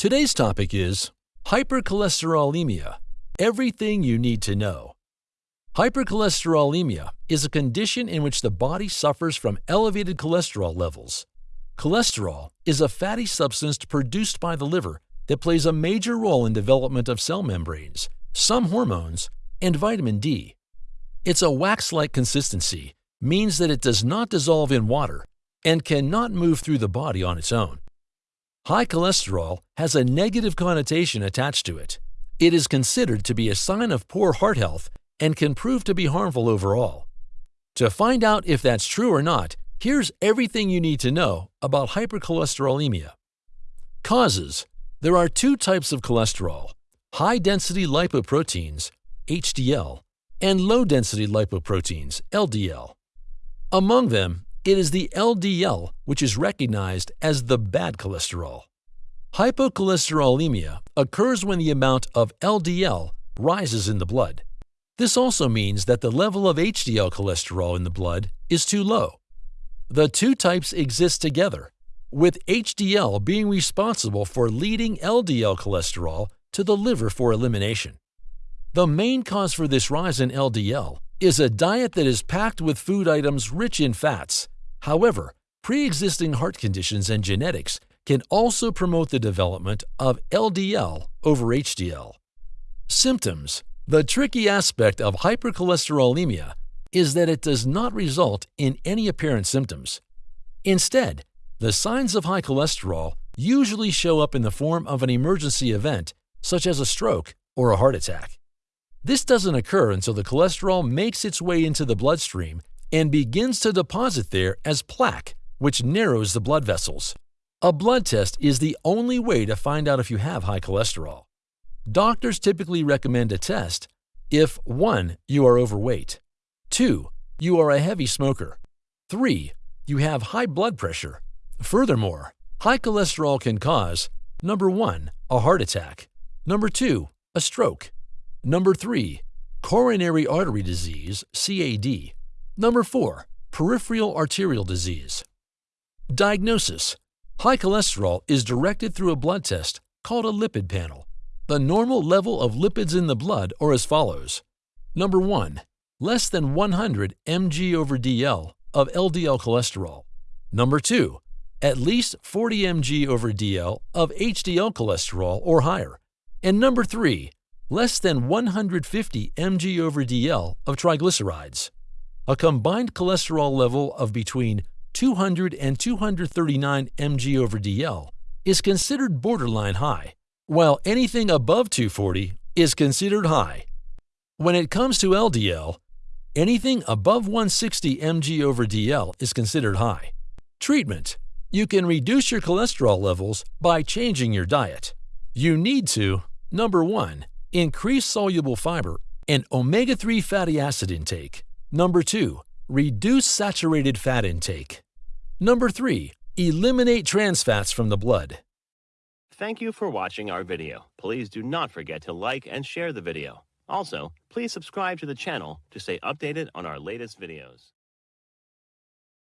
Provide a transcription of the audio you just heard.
Today's topic is hypercholesterolemia everything you need to know. Hypercholesterolemia is a condition in which the body suffers from elevated cholesterol levels. Cholesterol is a fatty substance produced by the liver that plays a major role in development of cell membranes, some hormones, and vitamin D. Its a wax-like consistency means that it does not dissolve in water and cannot move through the body on its own. High cholesterol has a negative connotation attached to it. It is considered to be a sign of poor heart health and can prove to be harmful overall. To find out if that's true or not, here's everything you need to know about hypercholesterolemia. Causes There are two types of cholesterol high density lipoproteins, HDL, and low density lipoproteins, LDL. Among them, it is the LDL which is recognized as the bad cholesterol. Hypercholesterolemia occurs when the amount of LDL rises in the blood. This also means that the level of HDL cholesterol in the blood is too low. The two types exist together, with HDL being responsible for leading LDL cholesterol to the liver for elimination. The main cause for this rise in LDL is a diet that is packed with food items rich in fats. However, pre-existing heart conditions and genetics can also promote the development of LDL over HDL. Symptoms the tricky aspect of hypercholesterolemia is that it does not result in any apparent symptoms. Instead, the signs of high cholesterol usually show up in the form of an emergency event, such as a stroke or a heart attack. This doesn't occur until the cholesterol makes its way into the bloodstream and begins to deposit there as plaque, which narrows the blood vessels. A blood test is the only way to find out if you have high cholesterol. Doctors typically recommend a test if 1. You are overweight, 2. You are a heavy smoker, 3. You have high blood pressure. Furthermore, high cholesterol can cause number 1. A heart attack, number 2. A stroke, number 3. Coronary artery disease, CAD, number 4. Peripheral arterial disease. Diagnosis High cholesterol is directed through a blood test called a lipid panel. The normal level of lipids in the blood are as follows. Number 1. Less than 100 mg over dl of LDL cholesterol. Number 2. At least 40 mg over dl of HDL cholesterol or higher. And number 3. Less than 150 mg over dl of triglycerides. A combined cholesterol level of between 200 and 239 mg over dl is considered borderline high while anything above 240 is considered high. When it comes to LDL, anything above 160 mg over DL is considered high. Treatment You can reduce your cholesterol levels by changing your diet. You need to, number 1, increase soluble fiber and omega 3 fatty acid intake. Number 2, reduce saturated fat intake. Number 3, eliminate trans fats from the blood. Thank you for watching our video. Please do not forget to like and share the video. Also, please subscribe to the channel to stay updated on our latest videos.